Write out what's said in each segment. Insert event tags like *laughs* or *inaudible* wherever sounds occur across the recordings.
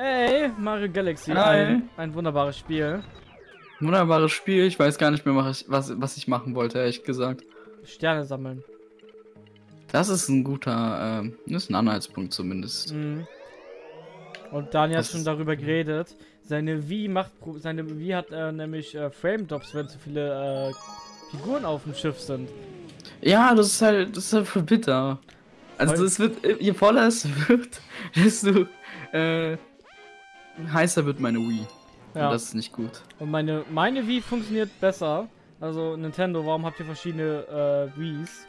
Hey, Mario Galaxy. Hi. Ein, ein wunderbares Spiel. Wunderbares Spiel. Ich weiß gar nicht mehr, was ich, was, ich machen wollte, ehrlich gesagt. Sterne sammeln. Das ist ein guter, ähm, das ist ein Anhaltspunkt zumindest. Mhm. Und Daniel hat Das schon ist- darüber geredet. Seine Wii macht, seine Wii hat äh, nämlich äh, Frame Drops, wenn zu viele äh, Figuren auf dem Schiff sind. Ja, das ist halt, das ist halt voll bitter. Also es wird, je voller es *laughs* wird, desto äh, heißer wird meine Wii. Ja. Und das ist nicht gut. Und meine, meine Wii funktioniert besser. Also Nintendo, warum habt ihr verschiedene äh, Wiis?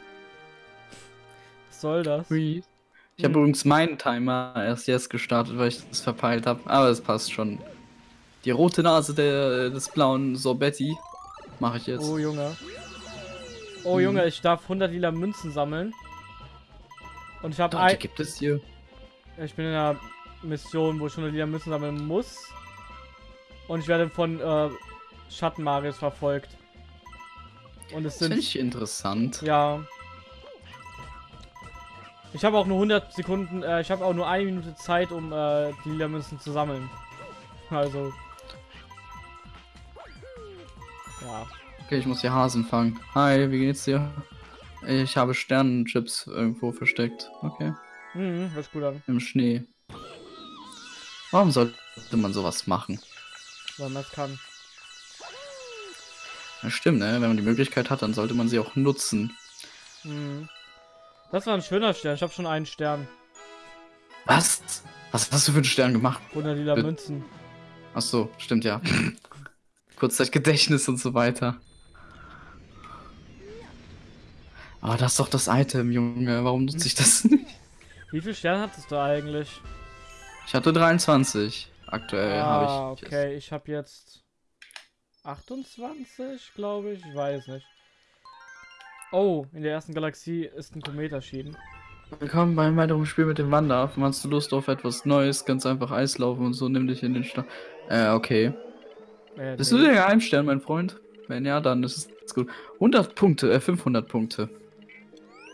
Was soll das? Wii. Ich habe Hm. übrigens meinen Timer erst jetzt gestartet, weil ich das verpeilt habe. Aber es passt schon. Die rote Nase der, des blauen Sorbetti mache ich jetzt. Oh Junge. Oh Mhm. Junge, ich darf 100 lila Münzen sammeln. Und ich habe ein, gibt es hier. ich bin in einer Mission, wo ich 100 lila Münzen sammeln muss. Und ich werde von äh, Schattenmarius verfolgt. Und es Das finde sind ich interessant. ja. Ich habe auch nur 100 Sekunden, äh, ich habe auch nur eine Minute Zeit, um äh, die lila Münzen zu sammeln. Also. Ja. Okay, ich muss hier Hasen fangen. Hi, wie geht's dir? Ich habe Sternenchips irgendwo versteckt. Okay. Mhm, hört gut an. Im Schnee. Warum sollte man sowas machen? Weil man es kann. Ja, stimmt, ne? Wenn man die Möglichkeit hat, dann sollte man sie auch nutzen. Mhm. Das war ein schöner Stern. Ich habe schon einen Stern. Was? Was hast du für einen Stern gemacht? 100 lila Äh, Münzen. Ach so, stimmt ja. *laughs* Kurzzeitgedächtnis und so weiter. Aber das ist doch das Item, Junge. Warum nutze ich das nicht? Wie viel Sterne hattest du eigentlich? Ich hatte 23. Aktuell ah, habe ich. okay. Ich habe jetzt 28, glaube ich. Ich weiß nicht. Oh, in der ersten Galaxie ist ein Komet erschienen. Willkommen beim weiteren Spiel mit dem Wander. Hast du Lust auf etwas Neues? Ganz einfach Eislaufen und so. Nimm dich in den Start. Äh, okay. Äh, Bist nee. du der Geheimstern, mein Freund? Wenn ja, dann ist es gut. 100 Punkte, äh, 500 Punkte.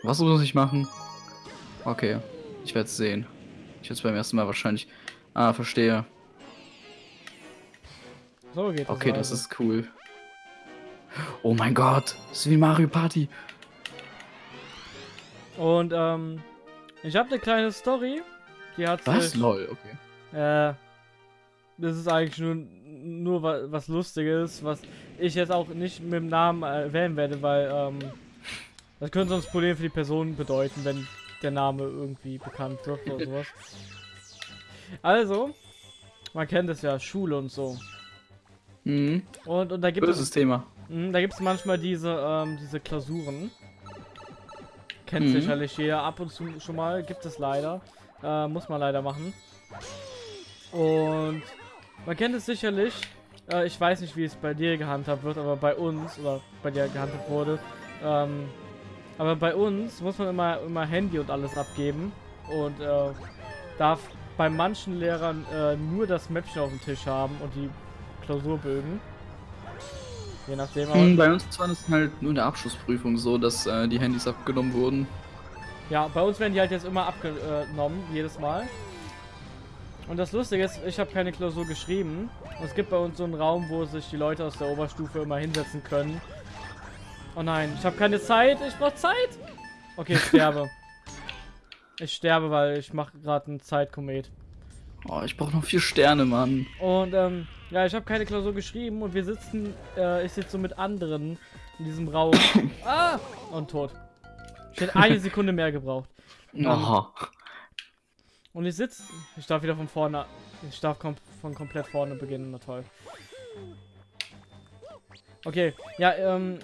Was muss ich machen? Okay, ich werde es sehen. Ich es beim ersten Mal wahrscheinlich. Ah, verstehe. So geht das. Okay, das also. ist cool. Oh mein Gott, das ist wie Mario Party. Und, ähm, ich habe eine kleine Story. Die hat Was? sich, Lol, okay. Äh, das ist eigentlich nur, nur wa- was Lustiges, was ich jetzt auch nicht mit dem Namen erwähnen werde, weil, ähm, das könnte sonst Probleme für die Person bedeuten, wenn der Name irgendwie bekannt wird oder sowas. Also, man kennt es ja, Schule und so. Mhm. Und, und da gibt Böses es, Thema. mh, da gibt es manchmal diese, ähm, diese Klausuren. Kennt Mhm. sicherlich jeder ab und zu schon mal, gibt es leider. Äh, muss man leider machen. Und man kennt es sicherlich. Äh, ich weiß nicht, wie es bei dir gehandhabt wird, aber bei uns oder bei dir gehandhabt wurde. Ähm, aber bei uns muss man immer, immer Handy und alles abgeben und äh, darf bei manchen Lehrern äh, nur das Mäppchen auf dem Tisch haben und die Klausurbögen. Je nachdem, Mhm, bei uns war das halt nur in der Abschlussprüfung so, dass äh, die Handys abgenommen wurden. Ja, bei uns werden die halt jetzt immer abgenommen, jedes Mal. Und das Lustige ist, ich habe keine Klausur geschrieben. Und es gibt bei uns so einen Raum, wo sich die Leute aus der Oberstufe immer hinsetzen können. Oh nein, ich habe keine Zeit. Ich brauche Zeit. Okay, ich sterbe. *laughs* ich sterbe, weil ich mache gerade einen Zeitkomet. Oh, ich brauche noch vier Sterne, Mann. Und ähm, ja, ich habe keine Klausur geschrieben und wir sitzen, äh, ich sitze so mit anderen in diesem Raum. *laughs* ah! Und tot. Ich hätte eine Sekunde mehr gebraucht. Oh. Und ich sitze. Ich darf wieder von vorne. Ich darf kom von komplett vorne beginnen. Na toll. Okay, ja, ähm.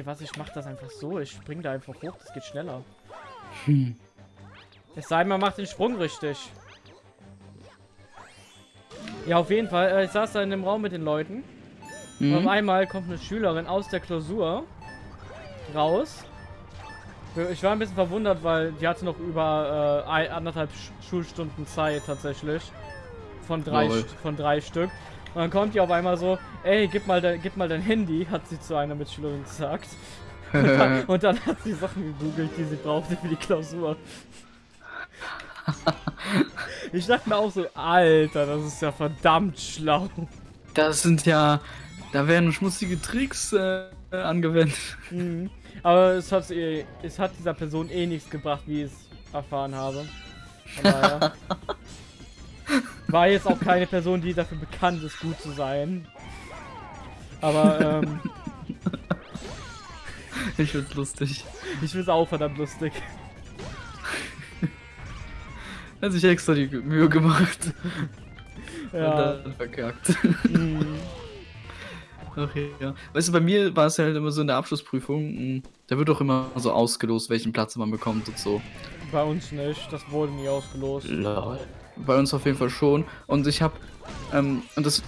Ihr was? Ich mach das einfach so. Ich spring da einfach hoch. Das geht schneller. Hm. Es sei denn, man macht den Sprung richtig. Ja, auf jeden Fall. Äh, ich saß da in dem Raum mit den Leuten. Und auf Mhm. einmal kommt eine Schülerin aus der Klausur raus. Ich war ein bisschen verwundert, weil die hatte noch über äh, anderthalb Sch Schulstunden Zeit tatsächlich. Von drei, Lol. Von drei Stück. Und dann kommt die auf einmal so, ey, gib mal, dein, gib mal dein Handy, hat sie zu einer Mitschülerin gesagt. *laughs* Und dann, und dann hat sie Sachen gegoogelt, die sie brauchte für die Klausur. *laughs* Ich dachte mir auch so, Alter, das ist ja verdammt schlau. Das sind ja. Da werden schmutzige Tricks äh, angewendet. Mhm. Aber es hat, es hat dieser Person eh nichts gebracht, wie ich es erfahren habe. Von daher. *laughs* War jetzt auch keine Person, die dafür bekannt ist, gut zu sein. Aber, ähm, *laughs* Ich find's lustig. ich find's auch verdammt lustig. Hat sich extra die Mühe gemacht. *laughs* Ja. Und dann verkackt. Mhm. *laughs* Okay, ja. Weißt du, bei mir war es halt immer so in der Abschlussprüfung, mh, da wird doch immer so ausgelost, welchen Platz man bekommt und so. Bei uns nicht, das wurde nie ausgelost. Bei uns auf jeden Fall schon. Und ich habe, ähm, und das,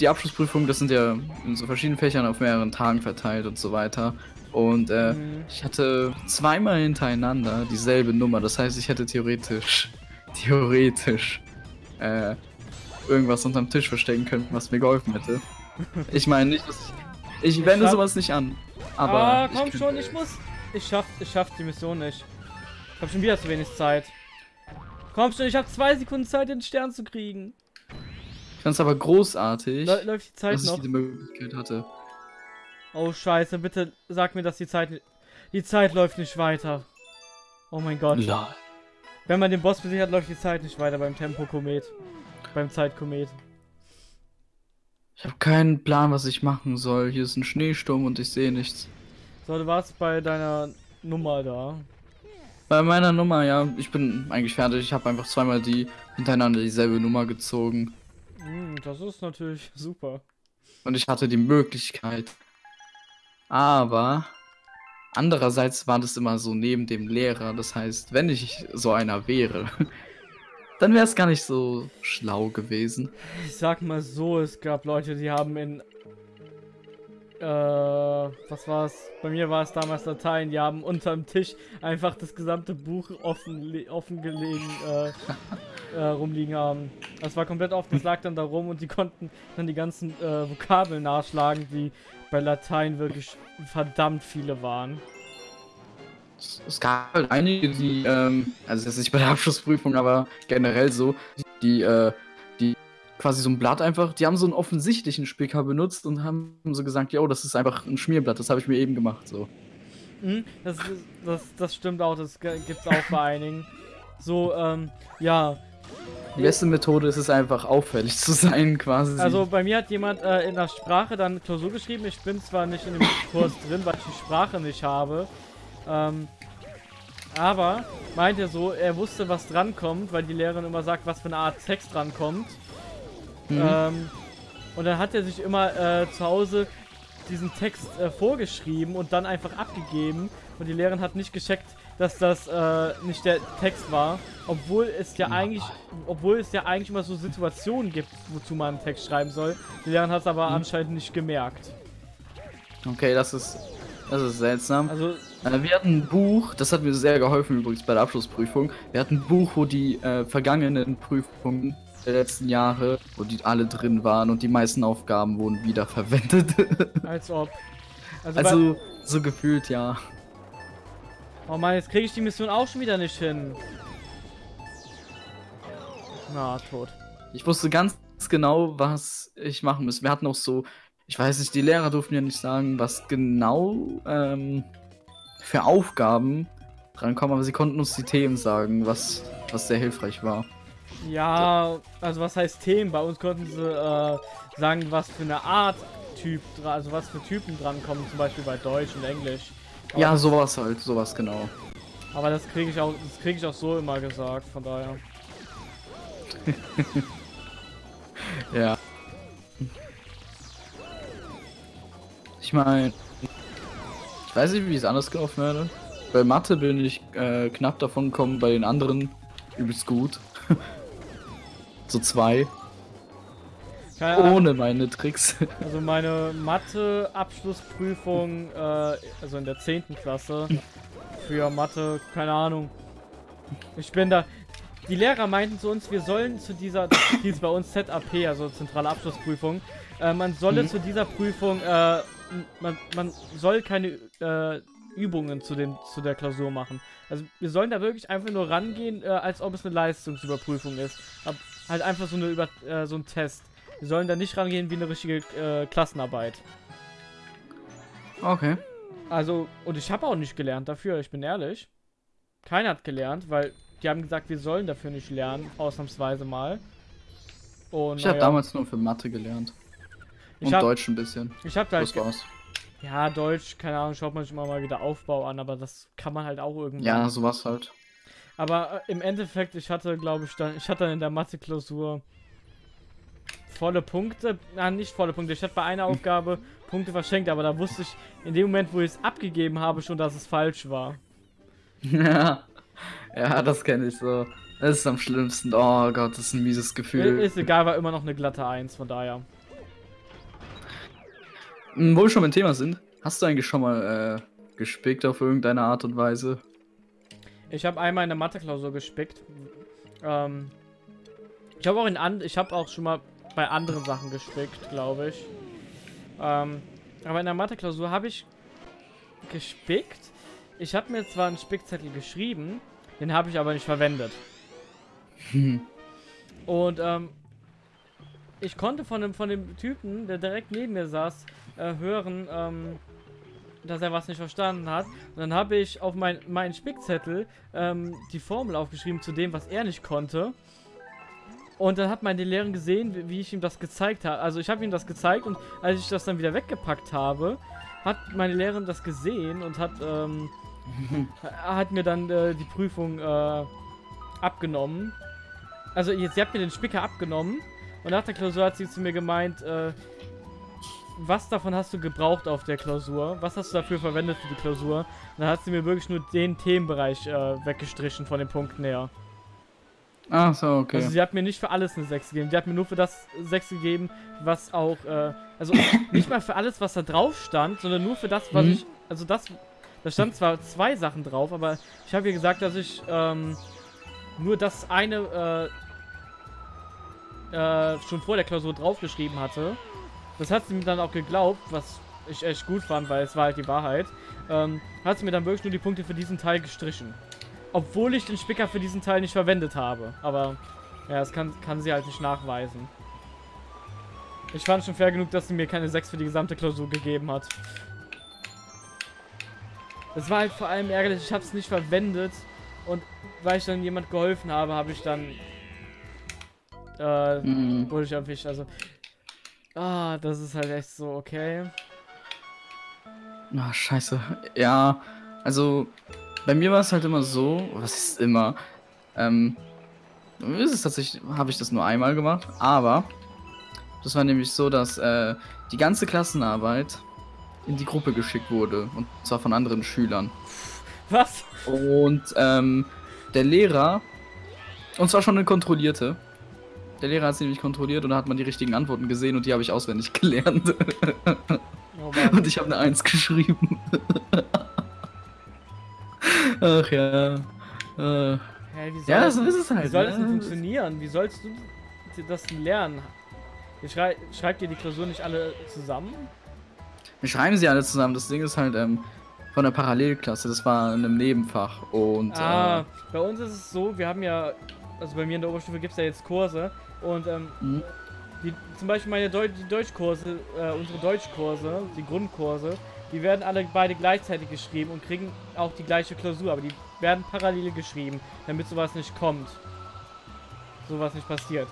die Abschlussprüfungen, das sind ja in so verschiedenen Fächern auf mehreren Tagen verteilt und so weiter. Und äh, Mhm. ich hatte zweimal hintereinander dieselbe Nummer. Das heißt, ich hätte theoretisch, *laughs* theoretisch, äh, irgendwas unterm Tisch verstecken können, was mir geholfen hätte. Ich meine nicht, dass ich, ich wende schaff- sowas nicht an. Aber ah, ich komm könnte- schon, ich muss. Ich schaff, ich schaff die Mission nicht. Ich hab schon wieder zu wenig Zeit. Komm schon, ich hab zwei Sekunden Zeit, den Stern zu kriegen. Ich fand's aber großartig, Lä- läuft die Zeit dass ich noch? diese Möglichkeit hatte. Oh scheiße, bitte sag mir, dass die Zeit die Zeit läuft nicht weiter. Oh mein Gott. Lol. Wenn man den Boss besiegt hat, läuft die Zeit nicht weiter beim Tempo-Komet. Beim Zeitkomet. Ich habe keinen Plan, was ich machen soll. Hier ist ein Schneesturm und ich sehe nichts. So, du warst bei deiner Nummer da. Bei meiner Nummer, ja, ich bin eigentlich fertig. Ich habe einfach zweimal die hintereinander dieselbe Nummer gezogen. Hm, das ist natürlich *laughs* super. Und ich hatte die Möglichkeit. Aber andererseits war das immer so neben dem Lehrer. Das heißt, wenn ich so einer wäre, *laughs* dann wäre es gar nicht so schlau gewesen. Ich sag mal so, es gab Leute, die haben in. Äh, was war's? Bei mir war es damals Latein, die haben unterm Tisch einfach das gesamte Buch offen, offen gelegen, äh, äh, rumliegen haben. Das war komplett offen, das lag dann da rum und die konnten dann die ganzen äh, Vokabeln nachschlagen, die bei Latein wirklich verdammt viele waren. Es, gab halt einige, die, ähm, also jetzt nicht bei der Abschlussprüfung, aber generell so, die, äh, quasi so ein Blatt einfach, die haben so einen offensichtlichen Spicker benutzt und haben so gesagt, yo, das ist einfach ein Schmierblatt, das habe ich mir eben gemacht, so. Mhm, das, das, das stimmt auch, das gibt's auch bei einigen. So, ähm, ja. Die beste Methode ist es einfach auffällig zu sein, quasi. Also bei mir hat jemand äh, in der Sprache dann Klausur geschrieben. Ich bin zwar nicht in dem Kurs drin, weil ich die Sprache nicht habe. Ähm, aber meinte so, er wusste, was drankommt, weil die Lehrerin immer sagt, was für eine Art Text drankommt. Mhm. Ähm, und dann hat er sich immer äh, zu Hause diesen Text äh, vorgeschrieben und dann einfach abgegeben. Und die Lehrerin hat nicht gescheckt, dass das äh, nicht der Text war, obwohl es ja eigentlich, obwohl es ja eigentlich immer so Situationen gibt, wozu man einen Text schreiben soll. Die Lehrerin hat es aber anscheinend nicht gemerkt. okay, das ist, das ist seltsam. Also Äh, wir hatten ein Buch, das hat mir sehr geholfen übrigens bei der Abschlussprüfung. Wir hatten ein Buch, wo die äh, vergangenen Prüfungen der letzten Jahre, wo die alle drin waren und die meisten Aufgaben wurden wiederverwendet. *laughs* als ob. Also, also so gefühlt ja. oh Mann, jetzt kriege ich die Mission auch schon wieder nicht hin. Na, tot. Ich wusste ganz genau, was ich machen muss. Wir hatten auch so, ich weiß nicht, die Lehrer durften ja nicht sagen, was genau ähm, für Aufgaben drankommen, aber sie konnten uns die Themen sagen, was, was sehr hilfreich war. Ja, also was heißt Themen? Bei uns konnten sie äh, sagen, was für eine Art Typ, also was für Typen drankommen, zum Beispiel bei Deutsch und Englisch. Aber, Ja, sowas halt, sowas genau. aber das kriege ich auch, das kriege ich auch so immer gesagt, von daher. *laughs* Ja. Ich meine, ich weiß nicht, wie es anders gelaufen wäre. Bei Mathe bin ich äh, knapp davon gekommen, bei den anderen übelst gut. *laughs* so zwei, Keine Ahnung, ohne meine Tricks. *laughs* Also meine Mathe-Abschlussprüfung, äh, also in der 10. Klasse, für Mathe, keine Ahnung. Ich bin da. Die Lehrer meinten zu uns, wir sollen zu dieser, das *coughs* hieß bei uns ZAP, also zentrale Abschlussprüfung, äh, man solle Mhm. zu dieser Prüfung, äh, man, man soll keine, äh, Übungen zu, den, zu der Klausur machen. Also wir sollen da wirklich einfach nur rangehen, äh, als ob es eine Leistungsüberprüfung ist. Ab, halt einfach so, eine Über äh, so ein Test. Wir sollen da nicht rangehen wie eine richtige äh, Klassenarbeit. Okay. Also, und ich habe auch nicht gelernt dafür, ich bin ehrlich. Keiner hat gelernt, weil die haben gesagt, wir sollen dafür nicht lernen, ausnahmsweise mal. Und, Ich habe naja, damals nur für Mathe gelernt. Ich Und hab- Deutsch ein bisschen. Ich hab da halt war's. Ja, Deutsch, keine Ahnung, schaut man sich immer mal wieder Aufbau an, aber das kann man halt auch irgendwann. Ja, sowas halt. Aber äh, im Endeffekt, ich hatte, glaube ich, dann, ich hatte dann in der Mathe-Klausur volle Punkte. Na, nicht volle Punkte. Ich hatte bei einer Aufgabe Punkte verschenkt, aber da wusste ich in dem Moment, wo ich es abgegeben habe, schon, dass es falsch war. ja. *laughs* Ja, das kenne ich so. Das ist am schlimmsten. Oh Gott, das ist ein mieses Gefühl. Ist egal, war immer noch eine glatte 1, von daher. Hm, Wo wir schon beim Thema sind, hast du eigentlich schon mal äh, gespickt auf irgendeine Art und Weise? Ich habe einmal in der Mathe-Klausur gespickt. Ähm, ich habe auch in and ich habe auch schon mal bei anderen Sachen gespickt, glaube ich. Ähm, aber in der Mathe-Klausur habe ich gespickt. Ich habe mir zwar einen Spickzettel geschrieben, den habe ich aber nicht verwendet. Hm. *laughs* Und ähm, ich konnte von dem, von dem Typen, der direkt neben mir saß, äh, hören, ähm, dass er was nicht verstanden hat. Und dann habe ich auf mein, meinen Spickzettel ähm, die Formel aufgeschrieben zu dem, was er nicht konnte. Und dann hat meine Lehrerin gesehen, wie, wie ich ihm das gezeigt habe. Also ich habe ihm das gezeigt und als ich das dann wieder weggepackt habe, hat meine Lehrerin das gesehen und hat, ähm, *laughs* hat mir dann äh, die Prüfung äh, abgenommen. Also jetzt, sie hat mir den Spicker abgenommen und nach der Klausur hat sie zu mir gemeint, äh, was davon hast du gebraucht auf der Klausur? Was hast du dafür verwendet für die Klausur? Und dann hat sie mir wirklich nur den Themenbereich äh, weggestrichen von den Punkten her. Ach so, okay. Also sie hat mir nicht für alles eine 6 gegeben. Sie hat mir nur für das 6 gegeben, was auch, äh, also *coughs* nicht mal für alles, was da drauf stand, sondern nur für das, was Mhm. ich, also das, da stand zwar zwei Sachen drauf, aber ich habe ihr gesagt, dass ich ähm, nur das eine äh, äh, schon vor der Klausur draufgeschrieben hatte. Das hat sie mir dann auch geglaubt, was ich echt gut fand, weil es war halt die Wahrheit. Ähm, hat sie mir dann wirklich nur die Punkte für diesen Teil gestrichen. Obwohl ich den Spicker für diesen Teil nicht verwendet habe. Aber ja, das kann, kann sie halt nicht nachweisen. Ich fand schon fair genug, dass sie mir keine 6 für die gesamte Klausur gegeben hat. Das war halt vor allem ärgerlich, ich habe es nicht verwendet. Und weil ich dann jemand geholfen habe, habe ich dann... Äh, Hm. wurde ich erwischt. Also... Ah, das ist halt echt so, okay. Ah, scheiße. Ja, also bei mir war es halt immer so, was ist immer, ähm, ist es tatsächlich, habe ich das nur einmal gemacht, aber das war nämlich so, dass äh, die ganze Klassenarbeit in die Gruppe geschickt wurde und zwar von anderen Schülern. Was? Und ähm, der Lehrer, und zwar schon eine kontrollierte, der Lehrer hat sie nämlich kontrolliert und da hat man die richtigen Antworten gesehen und die habe ich auswendig gelernt. Oh. Und ich habe eine Eins geschrieben. Ach ja. Äh, wie soll ja, das, so ist es wie halt. soll das denn funktionieren? Wie sollst du das lernen? Schrei schreibt ihr die Klausur nicht alle zusammen? Wir schreiben sie alle zusammen. Das Ding ist halt ähm, von der Parallelklasse. Das war in einem Nebenfach. Und Ah, bei uns ist es so, wir haben ja, also bei mir in der Oberstufe gibt es ja jetzt Kurse und ähm, äh, hm, die, zum Beispiel meine Deu die Deutschkurse, äh, unsere Deutschkurse, die Grundkurse, die werden alle beide gleichzeitig geschrieben und kriegen auch die gleiche Klausur, aber die werden parallel geschrieben, damit sowas nicht kommt. Sowas nicht passiert.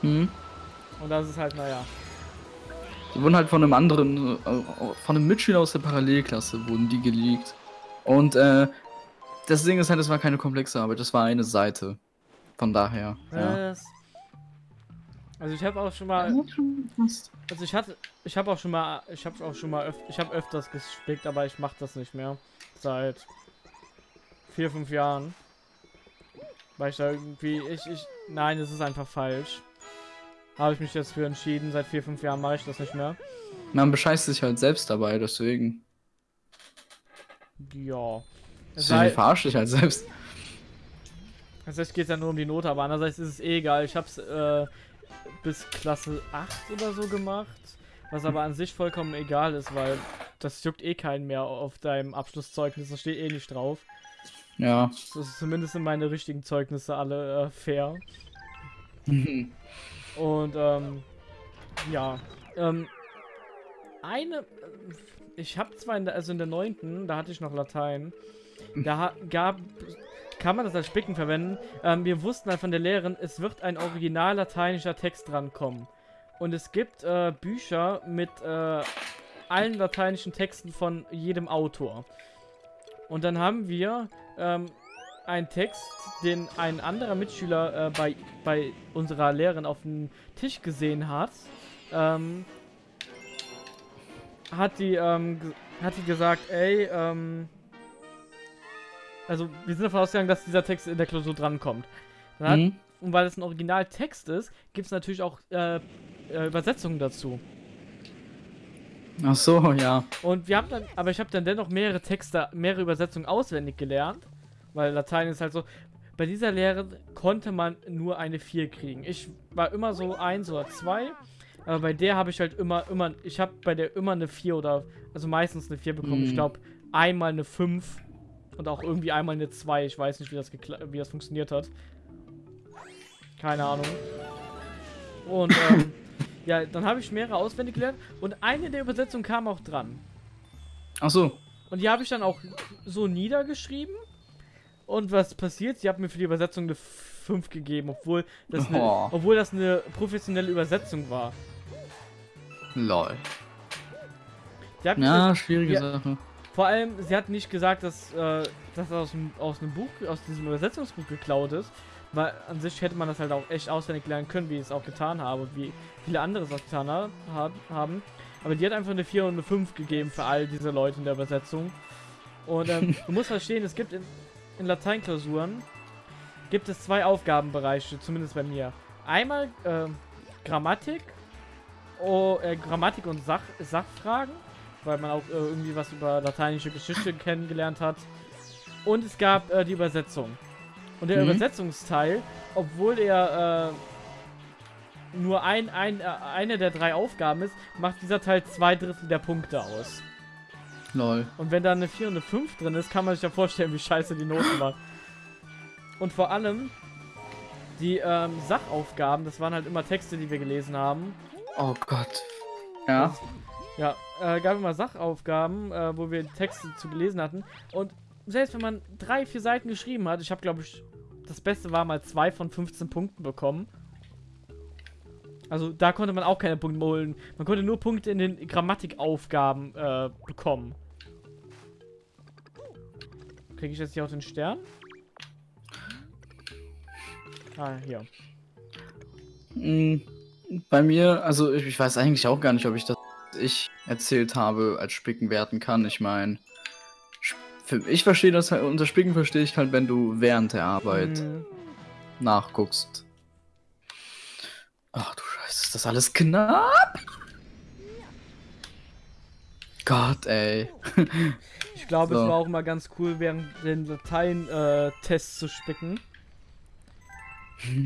hm. Und das ist halt, naja. Die wurden halt von einem anderen, äh, von einem Mitschüler aus der Parallelklasse wurden die geleakt. Und äh, das Ding ist halt, das war keine komplexe Arbeit. Das war eine Seite. Von daher. Ja. Also ich habe auch schon mal, also ich hatte, ich habe auch schon mal, ich habe auch schon mal, öf ich habe öfters gespickt, aber ich mache das nicht mehr. Seit vier, fünf Jahren. Weil ich da irgendwie, ich, ich, nein, es ist einfach falsch. Habe ich mich jetzt für entschieden. Seit vier, fünf Jahren mache ich das nicht mehr. Man bescheißt sich halt selbst dabei, deswegen. Ja. Es Deswegen sei, verarscht dich halt selbst. Tatsächlich geht es ja nur um die Note, aber andererseits ist es eh egal. Ich habe es äh, bis Klasse 8 oder so gemacht. Was aber an sich vollkommen egal ist, weil das juckt eh keinen mehr auf deinem Abschlusszeugnis, das steht eh nicht drauf. Ja. Das ist zumindest sind meine richtigen Zeugnisse alle äh, fair. *laughs* Und ähm, ja, ähm, eine, äh, ich habe zwar in der, also in der neunten, da hatte ich noch Latein, da gab, kann man das als Spicken verwenden. Ähm, wir wussten halt von der Lehrerin, es wird ein original lateinischer Text drankommen. Und es gibt äh, Bücher mit äh, allen lateinischen Texten von jedem Autor. Und dann haben wir ähm, einen Text, den ein anderer Mitschüler äh, bei, bei unserer Lehrerin auf dem Tisch gesehen hat. Ähm, hat die, ähm, hat die gesagt, ey, ähm, also wir sind davon ausgegangen, dass dieser Text in der Klausur drankommt. Dann hat, Mhm. Und weil es ein Originaltext ist, gibt es natürlich auch äh, äh, Übersetzungen dazu. Ach so, ja. Und wir haben dann, aber ich habe dann dennoch mehrere Texte, mehrere Übersetzungen auswendig gelernt, weil Latein ist halt so. Bei dieser Lehre konnte man nur eine 4 kriegen. Ich war immer so 1 oder 2, aber bei der habe ich halt immer, immer, ich habe bei der immer eine 4 oder, also meistens eine 4 bekommen. Ich Mhm. glaube, einmal eine 5 und auch irgendwie einmal eine 2. Ich weiß nicht, wie das, wie das funktioniert hat. Keine Ahnung. Und, *laughs* ähm, ja, dann habe ich mehrere auswendig gelernt und eine der Übersetzungen kam auch dran. Ach so. Und die habe ich dann auch so niedergeschrieben. Und was passiert? Sie hat mir für die Übersetzung eine 5 gegeben, obwohl das, eine, Oh. obwohl das eine professionelle Übersetzung war. Lol. Die Ja, schwierige Ja. Sache. Vor allem, sie hat nicht gesagt, dass äh, das aus, dem, aus einem Buch, aus diesem Übersetzungsbuch geklaut ist. Weil an sich hätte man das halt auch echt auswendig lernen können, wie ich es auch getan habe und wie viele andere es auch getan ha ha- haben. Aber die hat einfach eine 4 und eine 5 gegeben für all diese Leute in der Übersetzung. Und ähm, *laughs* du musst verstehen, es gibt in, in Lateinklausuren gibt es zwei Aufgabenbereiche, zumindest bei mir. Einmal ähm, Grammatik, oh, äh, Grammatik und Sach Sachfragen, weil man auch äh, irgendwie was über lateinische Geschichte kennengelernt hat. Und es gab äh, die Übersetzung. Und der Mhm. Übersetzungsteil, obwohl er äh, nur ein, ein, äh, eine der drei Aufgaben ist, macht dieser Teil zwei Drittel der Punkte aus. Lol. Und wenn da eine 4 und eine 5 drin ist, kann man sich ja vorstellen, wie scheiße die Noten war. Und vor allem, die ähm, Sachaufgaben, das waren halt immer Texte, die wir gelesen haben. Oh Gott. Ja. Ja, äh, gab immer Sachaufgaben, äh, wo wir Texte zu gelesen hatten. Und selbst wenn man drei, vier Seiten geschrieben hat, ich habe, glaube ich, das Beste war mal zwei von 15 Punkten bekommen. Also da konnte man auch keine Punkte holen. Man konnte nur Punkte in den Grammatikaufgaben äh, bekommen. Kriege ich jetzt hier auch den Stern? Ah, hier. Mm, Bei mir, also ich, weiß eigentlich auch gar nicht, ob ich das ich erzählt habe als Spicken werten kann. Ich meine, ich verstehe das halt, unter Spicken verstehe ich halt, wenn du während der Arbeit Hm, nachguckst. Ach du Scheiße, ist das alles knapp? Gott, ey. *laughs* Ich glaube, es So. war auch mal ganz cool, während den Latein-Tests zu spicken.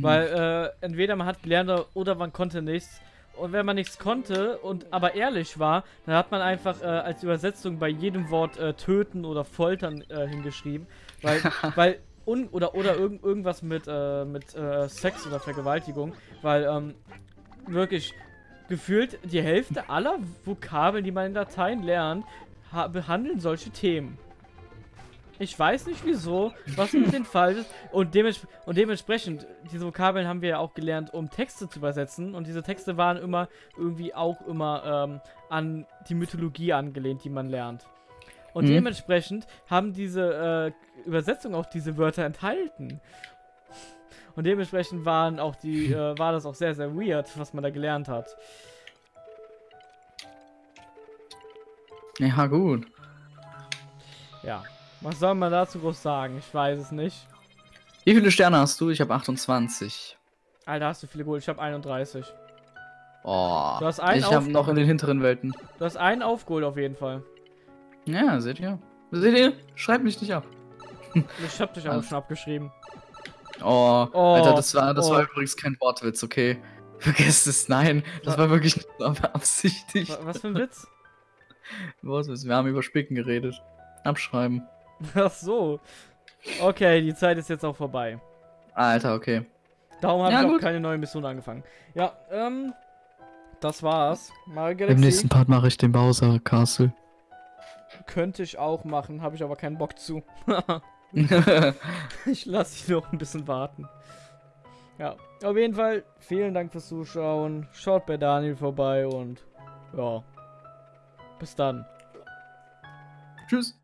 Weil äh, entweder man hat gelernt oder man konnte nichts. Und wenn man nichts konnte und aber ehrlich war, dann hat man einfach äh, als Übersetzung bei jedem Wort äh, töten oder foltern äh, hingeschrieben. Weil, *laughs* weil un oder oder irgend, irgendwas mit, äh, mit äh, Sex oder Vergewaltigung. Weil ähm, wirklich gefühlt die Hälfte aller Vokabeln, die man in Latein lernt, ha- behandeln solche Themen. Ich weiß nicht wieso, was mit den *laughs* Fall ist. Und, dements und dementsprechend, diese Vokabeln haben wir ja auch gelernt, um Texte zu übersetzen. Und diese Texte waren immer irgendwie auch immer ähm, an die Mythologie angelehnt, die man lernt. Und Mhm. dementsprechend haben diese äh, Übersetzungen auch diese Wörter enthalten. Und dementsprechend waren auch die, *laughs* äh, war das auch sehr, sehr weird, was man da gelernt hat. Ja, gut. Ja. Was soll man dazu groß sagen? Ich weiß es nicht. Wie viele Sterne hast du? Ich habe 28. Alter, hast du viele geholt. Ich habe 31. Oh, Du hast einen ich habe noch in den hinteren Welten. Du hast einen aufgeholt auf jeden Fall. Ja, seht ihr? Seht ihr? Schreibt mich nicht ab. Ich hab dich auch Also- schon abgeschrieben. Oh, Oh, Alter, das war, das oh. war übrigens kein Wortwitz, okay? *laughs* Vergesst es, nein, das Wa- war wirklich nicht so beabsichtigt. Wa- Was für ein Witz? *laughs* Was ist? Wir haben über Spicken geredet. Abschreiben. *laughs* Ach so. Okay, die Zeit ist jetzt auch vorbei. Alter, okay. Darum habe Ja, ich auch gut. keine neue Mission angefangen. Ja, ähm, das war's. Mario Im nächsten Part mache ich den Bowser Castle. könnte ich auch machen, habe ich aber keinen Bock zu. *laughs* ich lasse dich noch ein bisschen warten. Ja, auf jeden Fall vielen Dank fürs Zuschauen. Schaut bei Daniel vorbei und ja, bis dann. Tschüss.